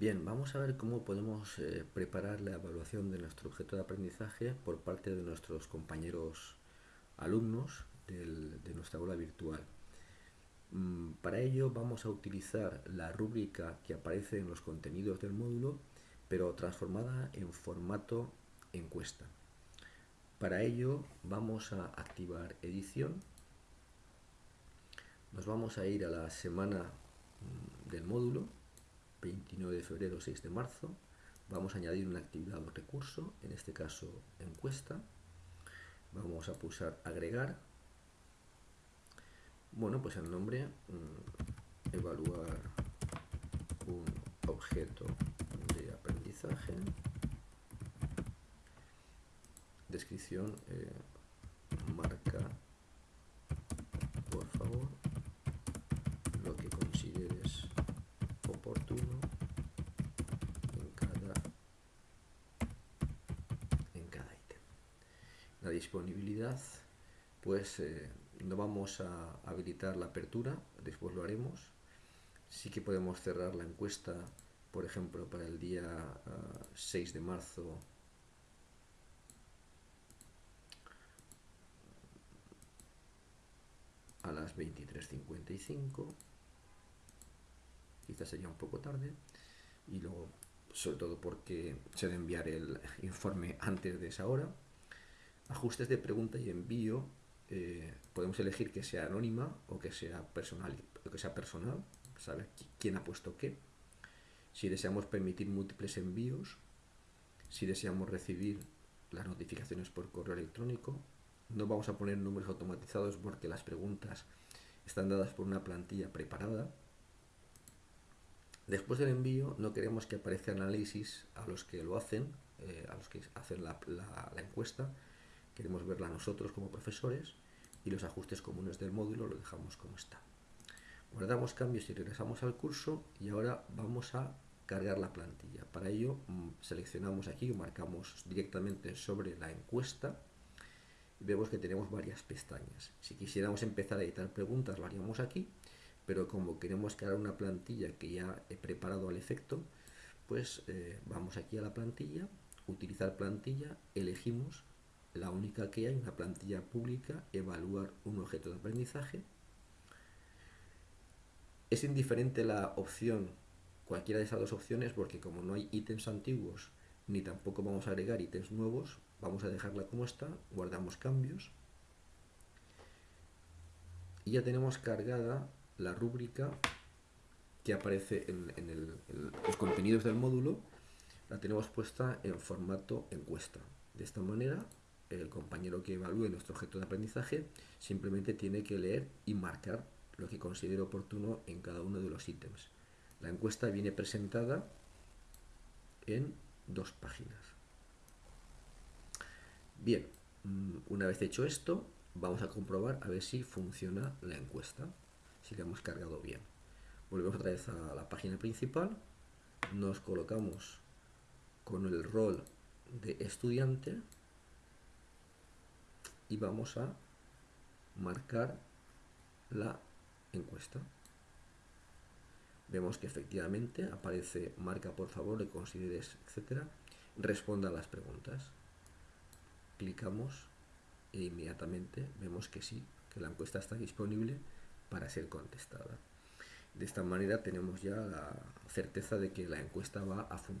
Bien, vamos a ver cómo podemos eh, preparar la evaluación de nuestro objeto de aprendizaje por parte de nuestros compañeros alumnos de nuestra aula virtual. Mm, para ello vamos a utilizar la rúbrica que aparece en los contenidos del módulo, pero transformada en formato encuesta. Para ello vamos a activar edición, nos vamos a ir a la semana mm, del módulo 29 de febrero, 6 de marzo. Vamos a añadir una actividad o recurso, en este caso encuesta. Vamos a pulsar agregar. Bueno, pues el nombre, mm, evaluar un objeto de aprendizaje. Descripción, eh, disponibilidad, pues eh, no vamos a habilitar la apertura, después lo haremos. Sí que podemos cerrar la encuesta, por ejemplo, para el día 6 ah, de marzo. A las 23.55 quizás sería un poco tarde. Y luego sobre todo porque se debe enviar el informe antes de esa hora ajustes de pregunta y envío, eh, podemos elegir que sea anónima o que sea personal, que sea personal, saber quién ha puesto qué. Si deseamos permitir múltiples envíos, si deseamos recibir las notificaciones por correo electrónico, no vamos a poner números automatizados porque las preguntas están dadas por una plantilla preparada. Después del envío no queremos que aparezca análisis a los que lo hacen, eh, a los que hacen la encuesta, queremos verla nosotros como profesores y los ajustes comunes del módulo lo dejamos como está. Guardamos cambios y regresamos al curso y ahora vamos a cargar la plantilla. Para ello mm, seleccionamos aquí, marcamos directamente sobre la encuesta y vemos que tenemos varias pestañas. Si quisiéramos empezar a editar preguntas lo haríamos aquí, pero como queremos crear una plantilla que ya he preparado al efecto, pues eh, vamos aquí a la plantilla, utilizar plantilla, elegimos la única que hay, una plantilla pública, evaluar un objeto de aprendizaje. Es indiferente la opción, cualquiera de esas dos opciones, porque como no hay ítems antiguos, ni tampoco vamos a agregar ítems nuevos, vamos a dejarla como está, guardamos cambios. Y ya tenemos cargada la rúbrica que aparece en, en los contenidos del módulo, la tenemos puesta en formato encuesta. De esta manera el compañero que evalúe nuestro objeto de aprendizaje simplemente tiene que leer y marcar lo que considere oportuno en cada uno de los ítems. La encuesta viene presentada en dos páginas. Bien, mm, una vez hecho esto, vamos a comprobar a ver si funciona la encuesta, si la hemos cargado bien. Volvemos otra vez a la página principal, nos colocamos con el rol de estudiante, y vamos a marcar la encuesta. Vemos que efectivamente aparece marca por favor, le consideres, etcétera. Responda a las preguntas. Clicamos e inmediatamente vemos que sí, que la encuesta está disponible para ser contestada. De esta manera tenemos ya la certeza de que la encuesta va a funcionar.